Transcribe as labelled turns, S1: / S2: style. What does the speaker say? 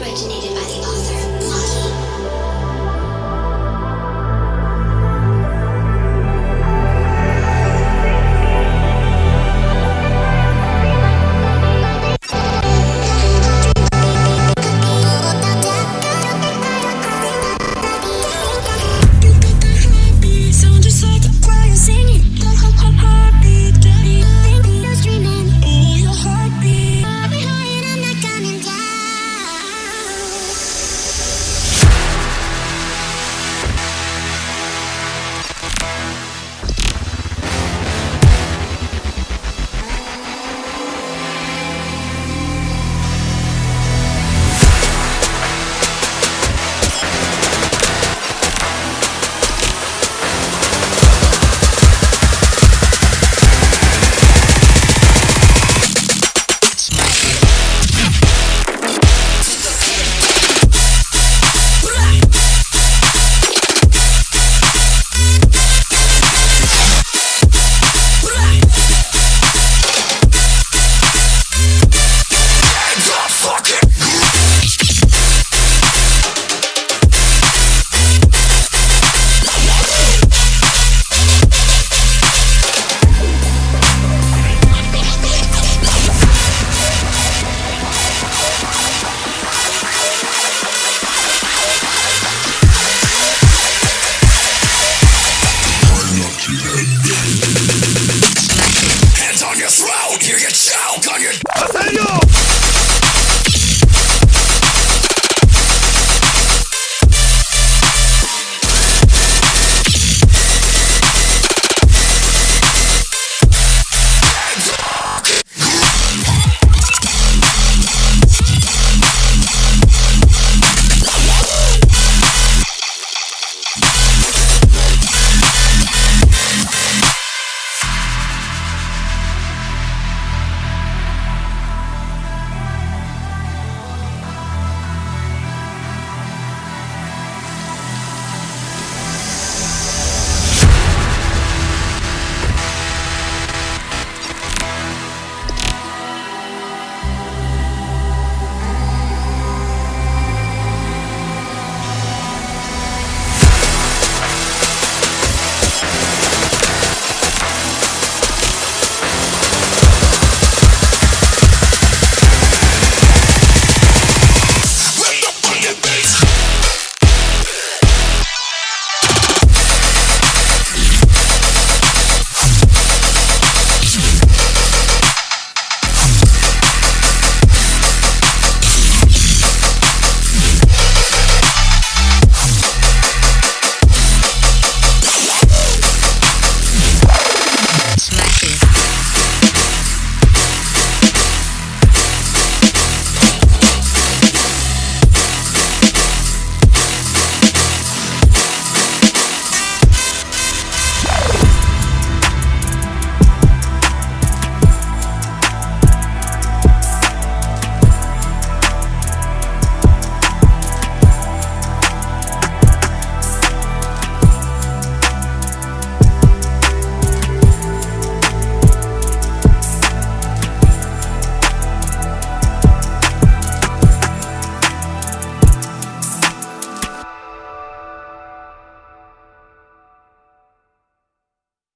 S1: originated How can you?